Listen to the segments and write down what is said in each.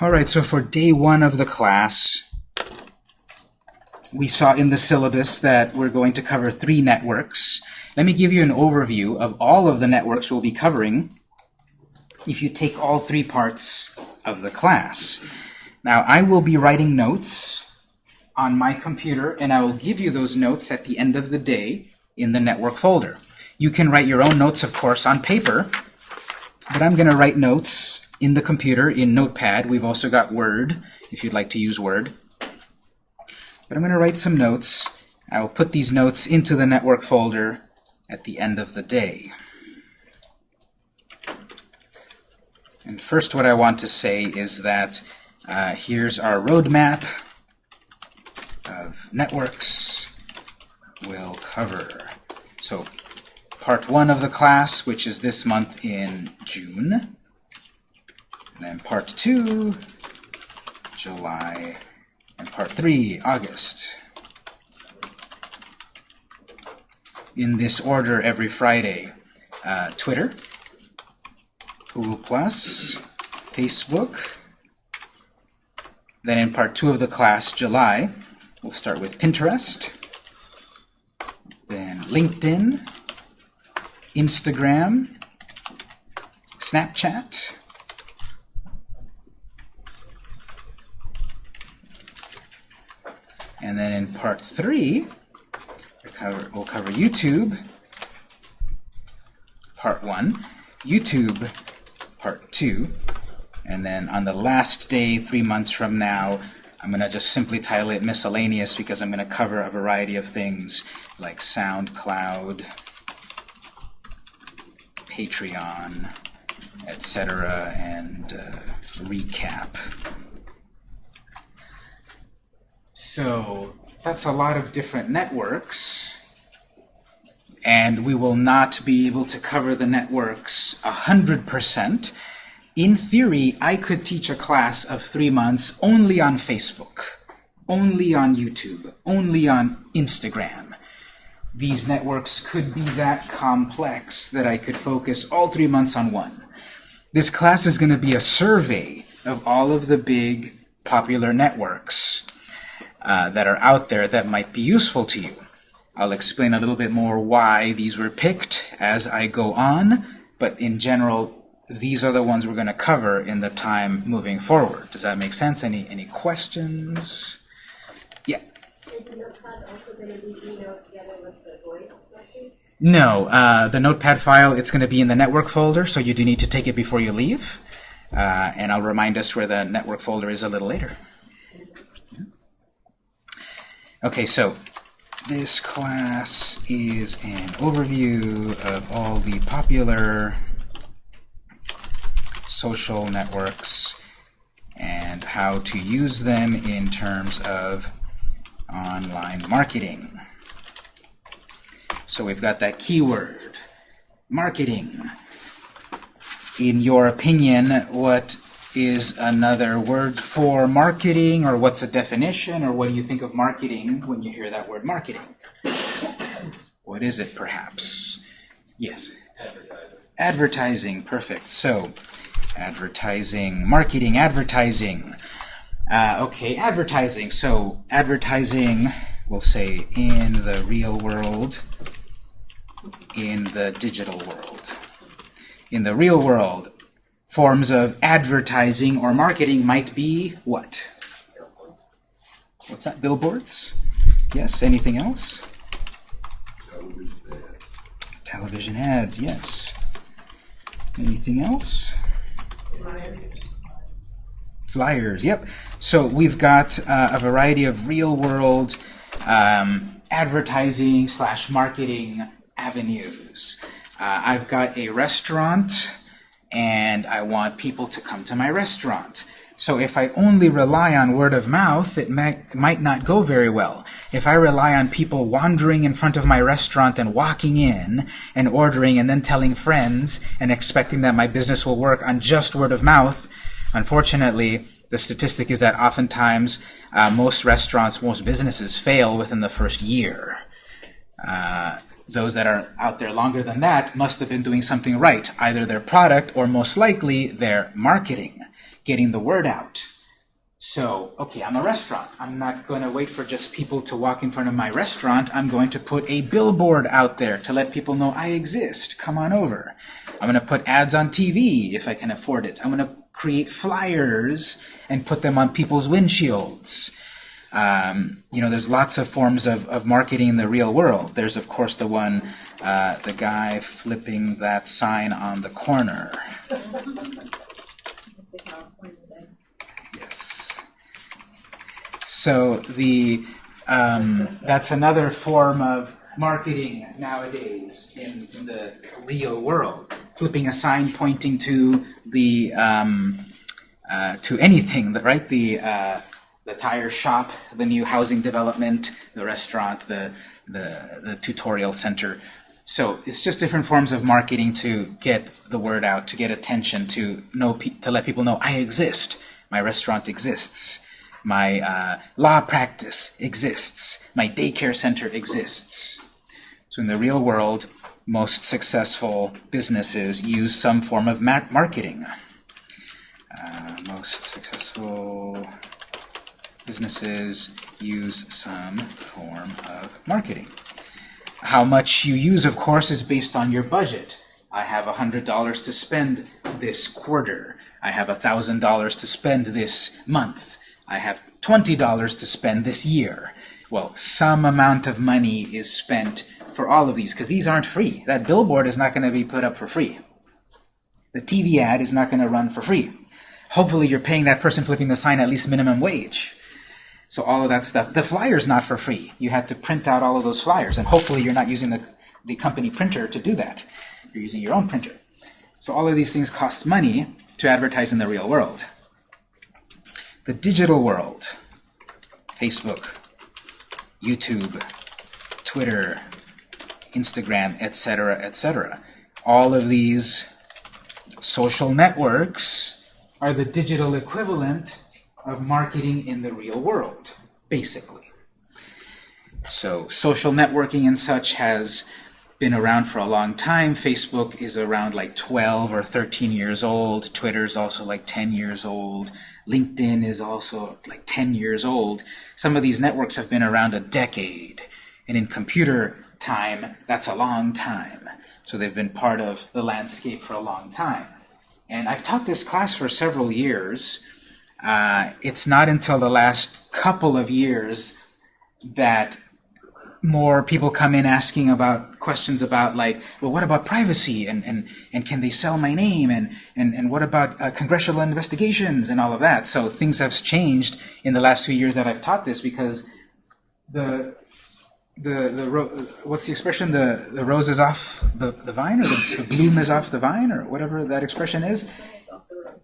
All right, so for day one of the class, we saw in the syllabus that we're going to cover three networks. Let me give you an overview of all of the networks we'll be covering if you take all three parts of the class. Now, I will be writing notes on my computer, and I will give you those notes at the end of the day in the network folder. You can write your own notes, of course, on paper, but I'm going to write notes in the computer in Notepad. We've also got Word, if you'd like to use Word. But I'm going to write some notes. I will put these notes into the network folder at the end of the day. And first what I want to say is that uh, here's our roadmap of networks we'll cover. So part one of the class, which is this month in June. And part two, July. And part three, August. In this order every Friday. Uh, Twitter, Google+, Plus, Facebook. Then in part two of the class, July, we'll start with Pinterest, then LinkedIn, Instagram, Snapchat, and then in part three, we'll cover, we'll cover YouTube, part one, YouTube, part two, and then on the last day, three months from now, I'm going to just simply title it miscellaneous because I'm going to cover a variety of things like SoundCloud, Patreon, etc., and uh, recap. So that's a lot of different networks, and we will not be able to cover the networks 100%. In theory, I could teach a class of three months only on Facebook, only on YouTube, only on Instagram these networks could be that complex that I could focus all three months on one. This class is going to be a survey of all of the big popular networks uh, that are out there that might be useful to you. I'll explain a little bit more why these were picked as I go on, but in general, these are the ones we're going to cover in the time moving forward. Does that make sense? Any, any questions? Yeah. Is the notepad also going to be emailed together with the voice No, uh, the notepad file, it's going to be in the network folder, so you do need to take it before you leave. Uh, and I'll remind us where the network folder is a little later. Okay, so this class is an overview of all the popular social networks and how to use them in terms of online marketing. So we've got that keyword, marketing. In your opinion, what is another word for marketing, or what's a definition, or what do you think of marketing when you hear that word marketing? What is it, perhaps? Yes? Advertising. Advertising, perfect. So, advertising, marketing, advertising. Uh, okay, advertising. So advertising, we'll say in the real world, in the digital world. In the real world, forms of advertising or marketing might be what? What's that? Billboards? Yes, anything else? Television ads. Television ads, yes. Anything else? Flyers, yep. So we've got uh, a variety of real-world um, advertising slash marketing avenues. Uh, I've got a restaurant, and I want people to come to my restaurant. So if I only rely on word of mouth, it might, might not go very well. If I rely on people wandering in front of my restaurant and walking in and ordering and then telling friends and expecting that my business will work on just word of mouth, Unfortunately, the statistic is that oftentimes uh, most restaurants, most businesses fail within the first year. Uh, those that are out there longer than that must have been doing something right, either their product or most likely their marketing. getting the word out. So, okay, I'm a restaurant. I'm not going to wait for just people to walk in front of my restaurant. I'm going to put a billboard out there to let people know I exist. Come on over. I'm going to put ads on TV if I can afford it. I'm going to create flyers and put them on people's windshields. Um, you know, there's lots of forms of, of marketing in the real world. There's, of course, the one, uh, the guy flipping that sign on the corner. Yes. So the um, that's another form of marketing nowadays in, in the real world. Flipping a sign pointing to the um, uh, to anything, right? The uh, the tire shop, the new housing development, the restaurant, the the, the tutorial center. So it's just different forms of marketing to get the word out, to get attention, to know, to let people know I exist. My restaurant exists. My uh, law practice exists. My daycare center exists. So in the real world, most successful businesses use some form of ma- marketing. Uh, most successful businesses use some form of marketing. How much you use, of course, is based on your budget. I have $100 to spend this quarter. I have $1,000 to spend this month. I have $20 to spend this year. Well, some amount of money is spent for all of these, because these aren't free. That billboard is not going to be put up for free. The TV ad is not going to run for free. Hopefully you're paying that person flipping the sign at least minimum wage. So all of that stuff. The flyer's not for free. You had to print out all of those flyers, and hopefully you're not using the, the company printer to do that. You're using your own printer. So all of these things cost money to advertise in the real world. The digital world, Facebook, YouTube, Twitter, Instagram, etc., etc. All of these social networks are the digital equivalent of marketing in the real world, basically. So social networking and such has been around for a long time. Facebook is around like 12 or 13 years old. Twitter is also like 10 years old. LinkedIn is also like 10 years old. Some of these networks have been around a decade. And in computer time, that's a long time. So they've been part of the landscape for a long time. And I've taught this class for several years. Uh, it's not until the last couple of years that more people come in asking about questions about like, well, what about privacy? And, and, and can they sell my name? And, and, and what about uh, congressional investigations? And all of that. So things have changed in the last few years that I've taught this because the the the what's the expression? The the rose is off the, the vine or the, the bloom is off the vine or whatever that expression is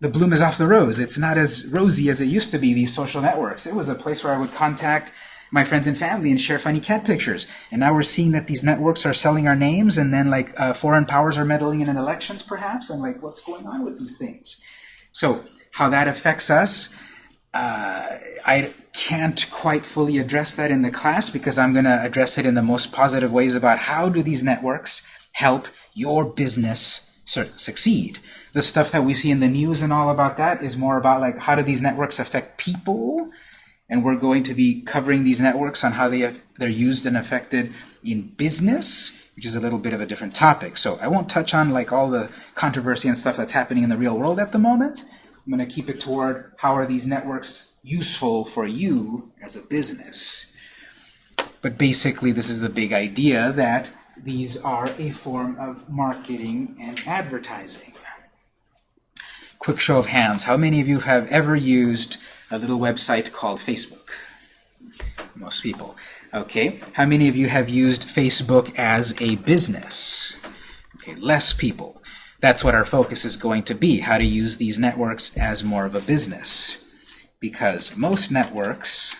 the bloom is off the rose. It's not as rosy as it used to be, these social networks. It was a place where I would contact my friends and family and share funny cat pictures. And now we're seeing that these networks are selling our names and then like uh, foreign powers are meddling in elections perhaps and like what's going on with these things. So how that affects us, uh, I can't quite fully address that in the class because I'm going to address it in the most positive ways about how do these networks help your business succeed. The stuff that we see in the news and all about that is more about like how do these networks affect people, and we're going to be covering these networks on how they have, they're used and affected in business, which is a little bit of a different topic. So I won't touch on like all the controversy and stuff that's happening in the real world at the moment. I'm going to keep it toward how are these networks useful for you as a business. But basically, this is the big idea that these are a form of marketing and advertising. Quick show of hands. How many of you have ever used a little website called Facebook? Most people. Okay. How many of you have used Facebook as a business? Okay, less people. That's what our focus is going to be, how to use these networks as more of a business. Because most networks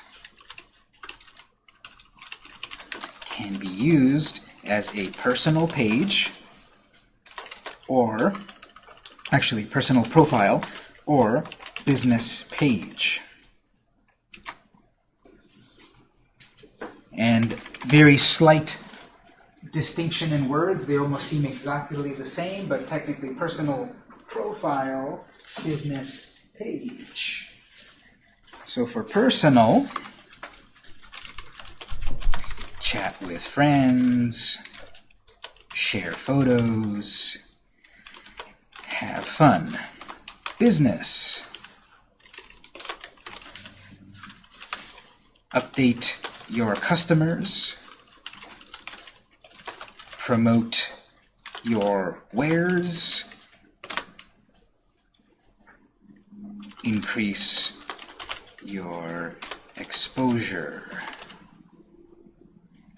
can be used as a personal page or actually personal profile or business page. And very slight distinction in words. They almost seem exactly the same, but technically personal profile, business page. So for personal, chat with friends, share photos, have fun. Business, update your customers, promote your wares, increase your exposure.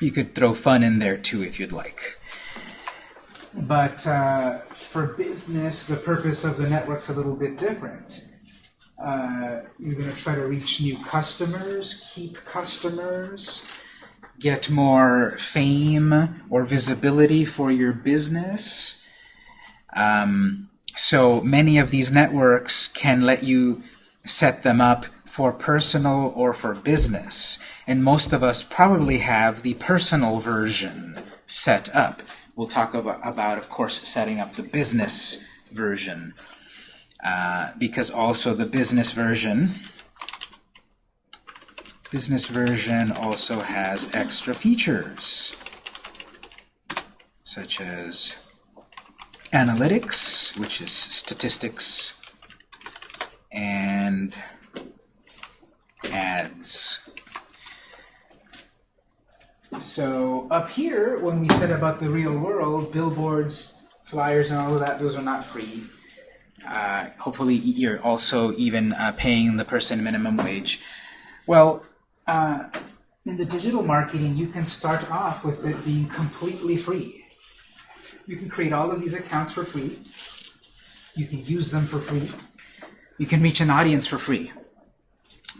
You could throw fun in there too if you'd like. But uh, for business, the purpose of the network's a little bit different. Uh, you're going to try to reach new customers, keep customers, get more fame or visibility for your business. Um, so many of these networks can let you set them up for personal or for business. And most of us probably have the personal version set up. We'll talk about, of course, setting up the business version. Uh, because also the business version business version also has extra features such as analytics which is statistics and ads so up here when we said about the real world billboards flyers and all of that those are not free uh, hopefully you're also even uh, paying the person minimum wage. Well, uh, in the digital marketing, you can start off with it being completely free. You can create all of these accounts for free. You can use them for free. You can reach an audience for free.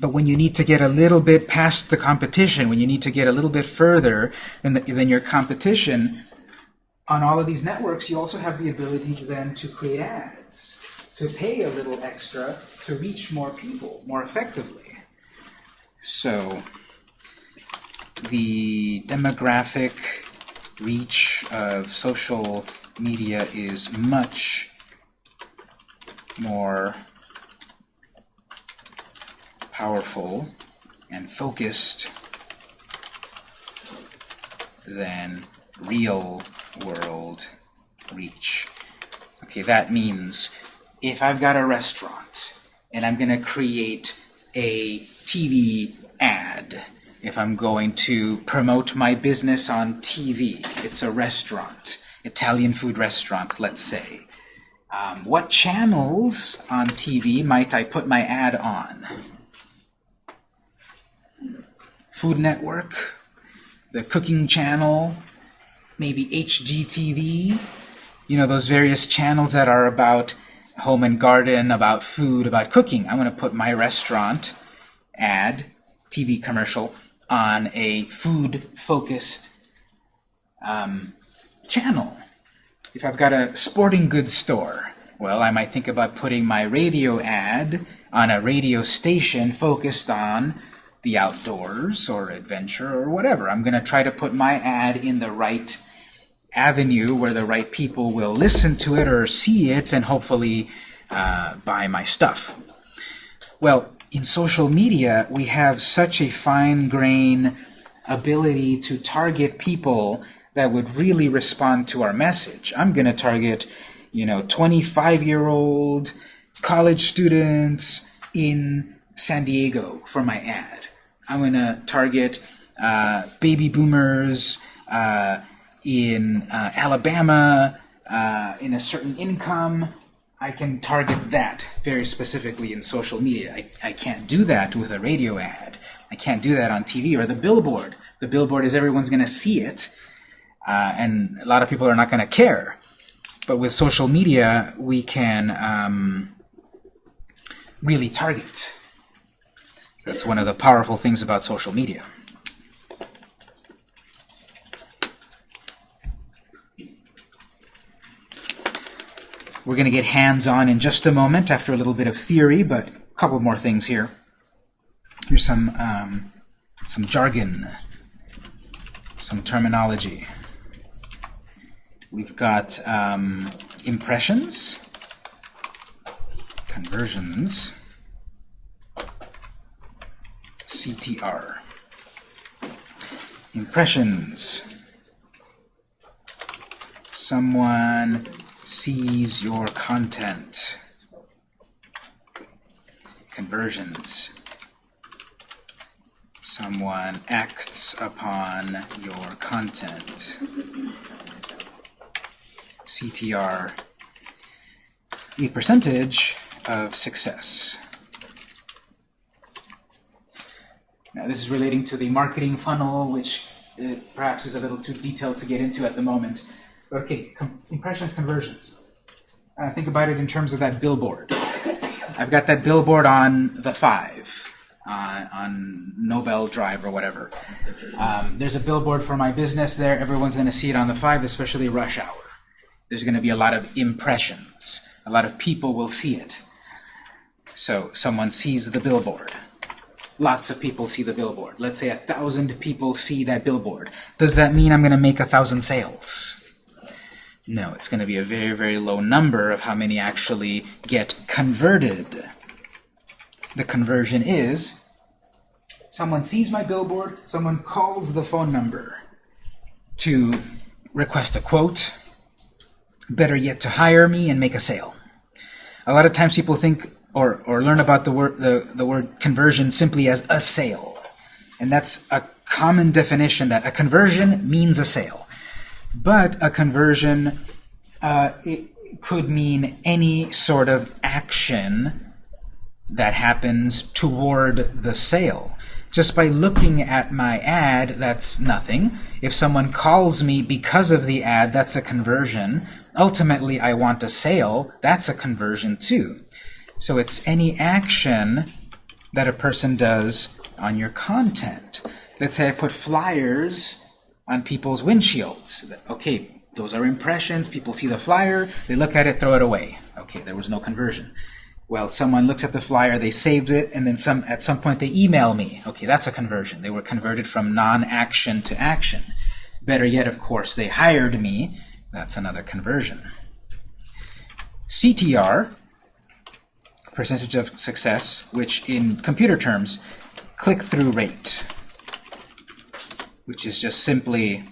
But when you need to get a little bit past the competition, when you need to get a little bit further than, the, than your competition, on all of these networks, you also have the ability then to create ads to pay a little extra to reach more people more effectively. So the demographic reach of social media is much more powerful and focused than real world reach. Okay, that means if I've got a restaurant and I'm going to create a TV ad, if I'm going to promote my business on TV, it's a restaurant, Italian food restaurant, let's say. Um, what channels on TV might I put my ad on? Food Network, the Cooking Channel, maybe HGTV, you know, those various channels that are about home and garden, about food, about cooking. I'm going to put my restaurant ad, TV commercial, on a food-focused um, channel. If I've got a sporting goods store, well, I might think about putting my radio ad on a radio station focused on the outdoors or adventure or whatever. I'm going to try to put my ad in the right avenue where the right people will listen to it or see it and hopefully uh, buy my stuff. Well, in social media, we have such a fine-grained ability to target people that would really respond to our message. I'm going to target, you know, 25-year-old college students in San Diego for my ad. I'm going to target uh, baby boomers uh, in uh, Alabama uh, in a certain income, I can target that very specifically in social media. I, I can't do that with a radio ad. I can't do that on TV or the billboard. The billboard is everyone's going to see it, uh, and a lot of people are not going to care. But with social media, we can um, really target. That's one of the powerful things about social media. We're going to get hands-on in just a moment after a little bit of theory, but a couple more things here. Here's some, um, some jargon, some terminology. We've got um, impressions, conversions, CTR. Impressions. Someone sees your content. Conversions. Someone acts upon your content. CTR. The percentage of success. Now this is relating to the marketing funnel, which uh, perhaps is a little too detailed to get into at the moment. Okay, com impressions conversions. Uh, think about it in terms of that billboard. I've got that billboard on the 5, uh, on Nobel Drive or whatever. Um, there's a billboard for my business there. Everyone's going to see it on the 5, especially rush hour. There's going to be a lot of impressions. A lot of people will see it. So someone sees the billboard. Lots of people see the billboard. Let's say a thousand people see that billboard. Does that mean I'm going to make a thousand sales? No, it's going to be a very, very low number of how many actually get converted. The conversion is someone sees my billboard, someone calls the phone number to request a quote, better yet to hire me and make a sale. A lot of times people think or, or learn about the word, the, the word conversion simply as a sale. And that's a common definition that a conversion means a sale. But a conversion uh, could mean any sort of action that happens toward the sale. Just by looking at my ad, that's nothing. If someone calls me because of the ad, that's a conversion. Ultimately, I want a sale, that's a conversion too. So it's any action that a person does on your content. Let's say I put flyers on people's windshields. Okay, those are impressions. People see the flyer, they look at it, throw it away. Okay, there was no conversion. Well, someone looks at the flyer, they saved it, and then some at some point they email me. Okay, that's a conversion. They were converted from non-action to action. Better yet, of course, they hired me. That's another conversion. CTR, percentage of success, which in computer terms, click-through rate, which is just simply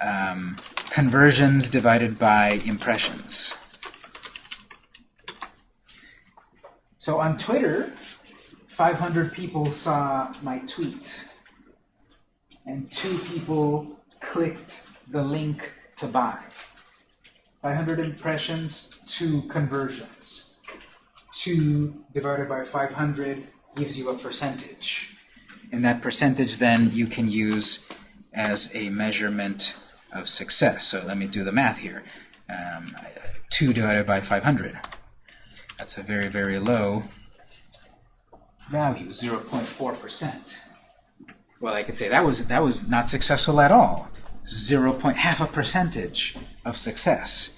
um, conversions divided by impressions. So on Twitter, 500 people saw my tweet, and two people clicked the link to buy. 500 impressions, two conversions. 2 divided by 500 gives you a percentage. And that percentage then you can use as a measurement of success. So let me do the math here. Um, 2 divided by 500. That's a very, very low value, 0.4%. Well, I could say that was that was not successful at all. 0. Point, half a percentage of success.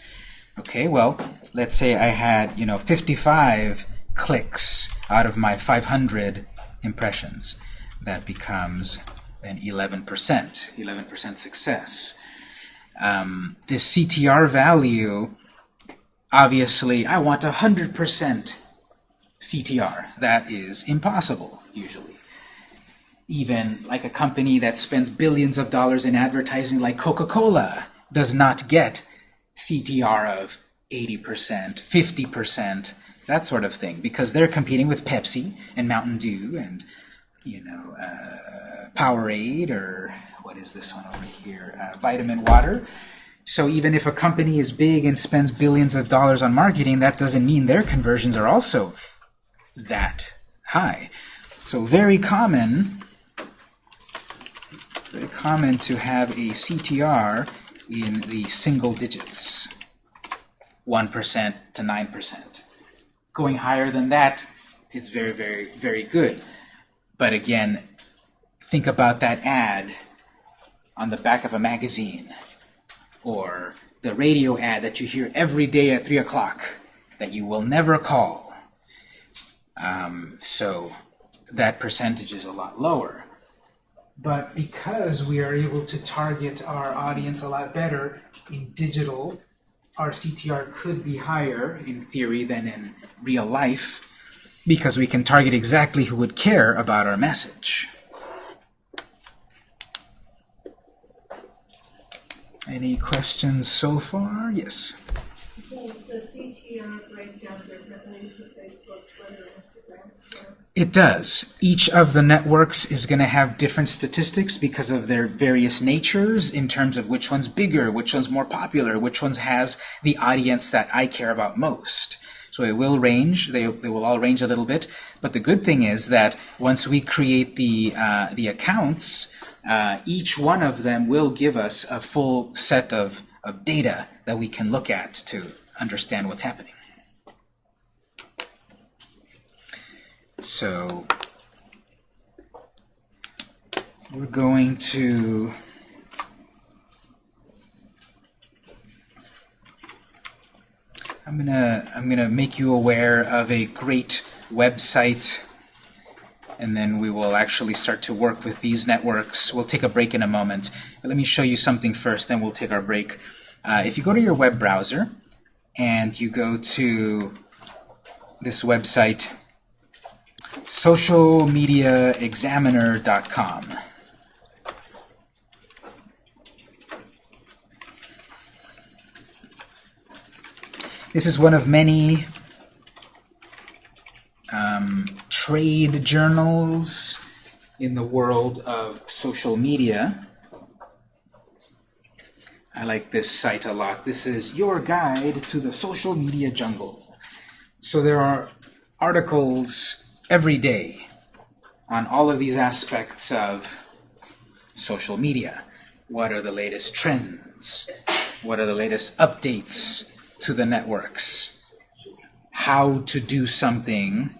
Okay, well, let's say I had, you know, 55 clicks out of my 500 impressions. That becomes an 11%, 11% success. Um, this CTR value, obviously, I want 100% CTR. That is impossible, usually. Even like a company that spends billions of dollars in advertising like Coca-Cola does not get CTR of 80%, 50%, that sort of thing, because they're competing with Pepsi and Mountain Dew and, you know, uh, Powerade or what is this one over here, uh, Vitamin Water. So even if a company is big and spends billions of dollars on marketing, that doesn't mean their conversions are also that high. So very common, very common to have a CTR in the single digits, 1% to 9%. Going higher than that is very, very, very good. But again, think about that ad on the back of a magazine or the radio ad that you hear every day at 3 o'clock that you will never call. Um, so that percentage is a lot lower. But because we are able to target our audience a lot better in digital, our CTR could be higher in theory than in real life. because we can target exactly who would care about our message. Any questions so far? Yes. Does the CTR break down differently for Facebook, Twitter, Instagram? Yeah. It does. Each of the networks is going to have different statistics because of their various natures in terms of which one's bigger, which one's more popular, which one's has the audience that I care about most. So it will range. They, they will all range a little bit. But the good thing is that once we create the, uh, the accounts, uh, each one of them will give us a full set of, of data that we can look at to understand what's happening. So we're going to I'm gonna I'm gonna make you aware of a great website and then we will actually start to work with these networks. We'll take a break in a moment. But let me show you something first, then we'll take our break. Uh, if you go to your web browser and you go to this website, socialmediaexaminer.com. This is one of many um, trade journals in the world of social media. I like this site a lot. This is your guide to the social media jungle. So there are articles every day on all of these aspects of social media. What are the latest trends? What are the latest updates to the networks? How to do something,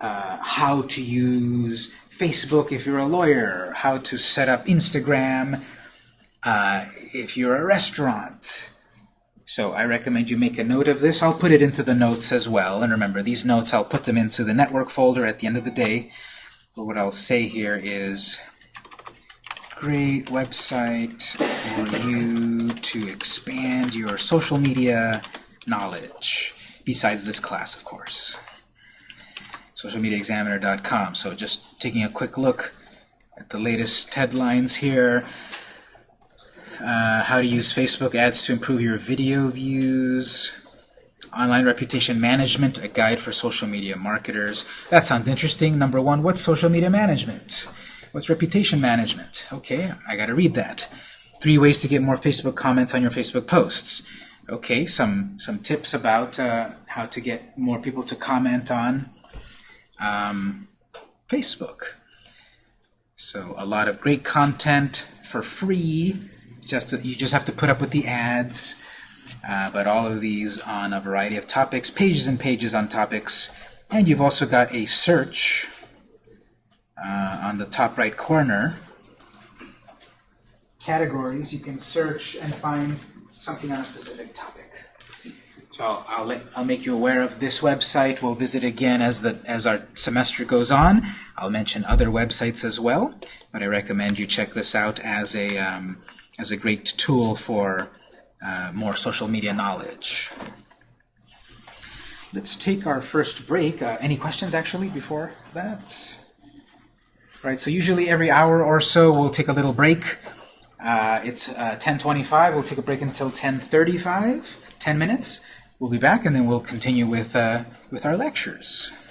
uh, how to use Facebook if you're a lawyer, how to set up Instagram uh, if you're a restaurant. So I recommend you make a note of this. I'll put it into the notes as well. And remember, these notes, I'll put them into the network folder at the end of the day. But what I'll say here is, great website for you to expand your social media knowledge, besides this class, of course. socialmediaexaminer.com. So just taking a quick look at the latest headlines here. Uh, how to use Facebook ads to improve your video views. Online reputation management, a guide for social media marketers. That sounds interesting. Number one, what's social media management? What's reputation management? Okay, I gotta read that. Three ways to get more Facebook comments on your Facebook posts. Okay, some, some tips about uh, how to get more people to comment on um, Facebook. So a lot of great content for free. Just you just have to put up with the ads. Uh, but all of these on a variety of topics, pages and pages on topics. And you've also got a search uh, on the top right corner. Categories, you can search and find something on a specific topic. So I'll, I'll, let, I'll make you aware of this website. We'll visit again as, the, as our semester goes on. I'll mention other websites as well, but I recommend you check this out as a, um, as a great tool for uh, more social media knowledge. Let's take our first break. Uh, any questions, actually, before that? All right, so usually every hour or so we'll take a little break. Uh, it's 10.25. We'll take a break until 10.35, 10 minutes. We'll be back, and then we'll continue with, uh, with our lectures.